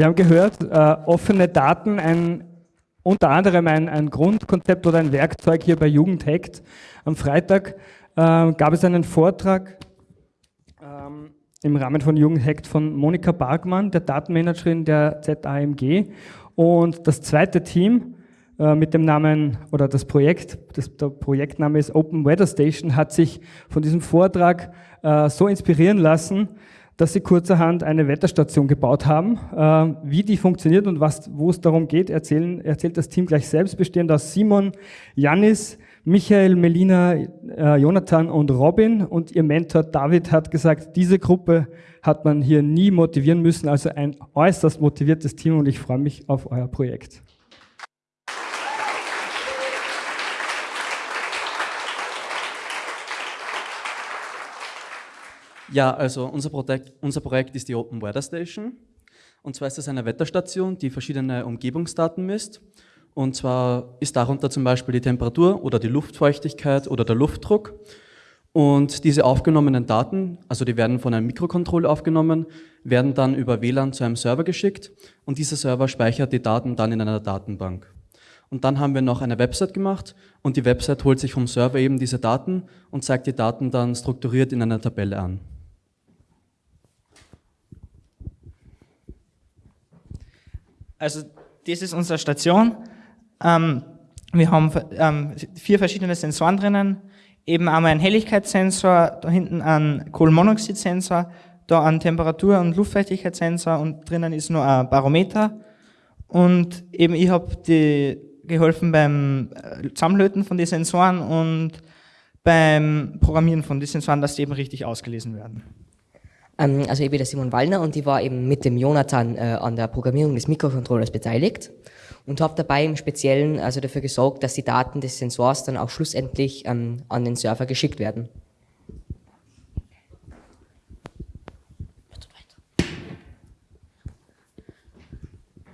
Wir haben gehört, äh, offene Daten, ein, unter anderem ein, ein, Grundkonzept oder ein Werkzeug hier bei Jugendhackt. Am Freitag äh, gab es einen Vortrag ähm, im Rahmen von Jugendhackt von Monika Bargmann, der Datenmanagerin der ZAMG. Und das zweite Team äh, mit dem Namen oder das Projekt, das, der Projektname ist Open Weather Station, hat sich von diesem Vortrag äh, so inspirieren lassen, dass sie kurzerhand eine Wetterstation gebaut haben. Äh, wie die funktioniert und was, wo es darum geht, erzählen, erzählt das Team gleich selbst, bestehend aus Simon, Janis, Michael, Melina, äh, Jonathan und Robin. Und ihr Mentor David hat gesagt, diese Gruppe hat man hier nie motivieren müssen. Also ein äußerst motiviertes Team und ich freue mich auf euer Projekt. Ja, also unser Projekt, unser Projekt ist die Open Weather Station. Und zwar ist es eine Wetterstation, die verschiedene Umgebungsdaten misst. Und zwar ist darunter zum Beispiel die Temperatur oder die Luftfeuchtigkeit oder der Luftdruck. Und diese aufgenommenen Daten, also die werden von einem Mikrocontroller aufgenommen, werden dann über WLAN zu einem Server geschickt und dieser Server speichert die Daten dann in einer Datenbank. Und dann haben wir noch eine Website gemacht und die Website holt sich vom Server eben diese Daten und zeigt die Daten dann strukturiert in einer Tabelle an. Also das ist unsere Station. Ähm, wir haben ähm, vier verschiedene Sensoren drinnen. Eben einmal einen Helligkeitssensor, da hinten einen Kohlenmonoxidsensor, da einen Temperatur- und Luftfeuchtigkeitssensor und drinnen ist nur ein Barometer. Und eben ich habe geholfen beim äh, Zusammenlöten von den Sensoren und beim Programmieren von den Sensoren, dass die eben richtig ausgelesen werden. Ähm, also ich bin der Simon Wallner und ich war eben mit dem Jonathan äh, an der Programmierung des Mikrocontrollers beteiligt und habe dabei im Speziellen also dafür gesorgt, dass die Daten des Sensors dann auch schlussendlich ähm, an den Server geschickt werden.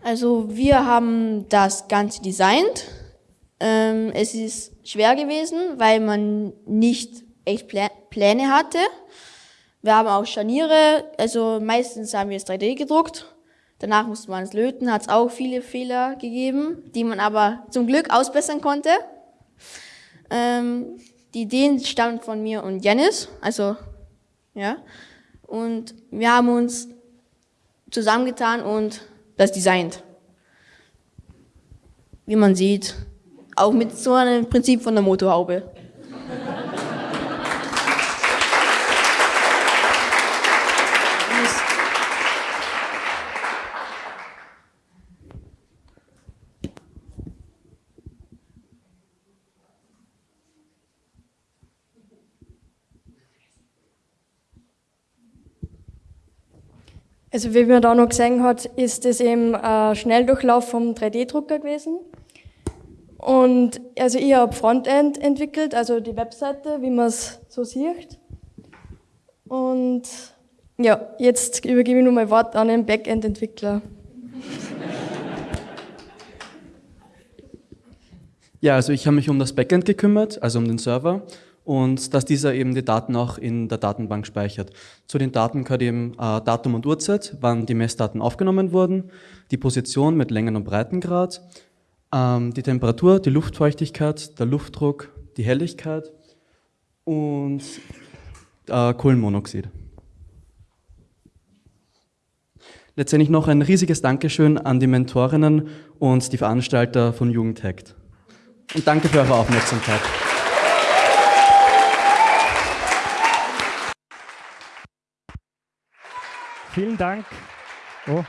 Also wir haben das Ganze designt. Ähm, es ist schwer gewesen, weil man nicht echt Pläne hatte. Wir haben auch Scharniere, also meistens haben wir es 3D gedruckt. Danach musste man es löten, hat es auch viele Fehler gegeben, die man aber zum Glück ausbessern konnte. Ähm, die Ideen stammen von mir und Janis, also ja. Und wir haben uns zusammengetan und das designt. Wie man sieht, auch mit so einem Prinzip von der Motorhaube. Also wie man da noch gesehen hat, ist das eben ein Schnelldurchlauf vom 3D-Drucker gewesen. Und also ich habe Frontend entwickelt, also die Webseite, wie man es so sieht. Und ja, jetzt übergebe ich nur mein Wort an den Backend-Entwickler. Ja, also ich habe mich um das Backend gekümmert, also um den Server und dass dieser eben die Daten auch in der Datenbank speichert. Zu den Daten gehört eben äh, Datum und Uhrzeit, wann die Messdaten aufgenommen wurden, die Position mit Längen- und Breitengrad, ähm, die Temperatur, die Luftfeuchtigkeit, der Luftdruck, die Helligkeit und äh, Kohlenmonoxid. Letztendlich noch ein riesiges Dankeschön an die Mentorinnen und die Veranstalter von Jugendhackt. Und danke für eure Aufmerksamkeit. Vielen Dank. Oh.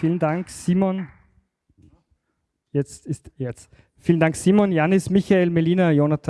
Vielen Dank, Simon. Jetzt ist jetzt. Vielen Dank, Simon, Janis, Michael, Melina, Jonathan.